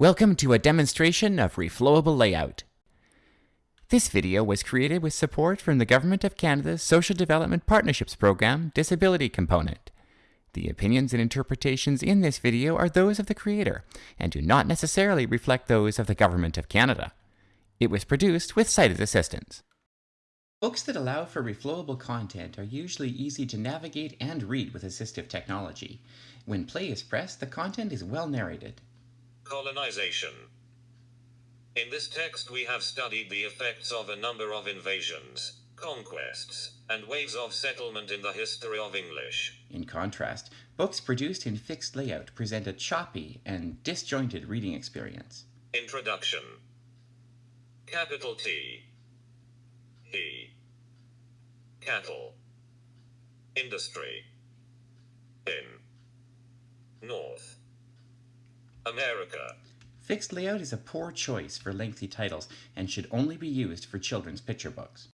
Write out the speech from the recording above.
Welcome to a demonstration of reflowable layout. This video was created with support from the Government of Canada's Social Development Partnerships Program Disability Component. The opinions and interpretations in this video are those of the creator and do not necessarily reflect those of the Government of Canada. It was produced with sighted assistance. Books that allow for reflowable content are usually easy to navigate and read with assistive technology. When play is pressed, the content is well narrated. Colonization. In this text we have studied the effects of a number of invasions, conquests, and waves of settlement in the history of English. In contrast, books produced in fixed layout present a choppy and disjointed reading experience. Introduction. Capital T. E. Cattle. Industry. In. North. America. Fixed layout is a poor choice for lengthy titles and should only be used for children's picture books.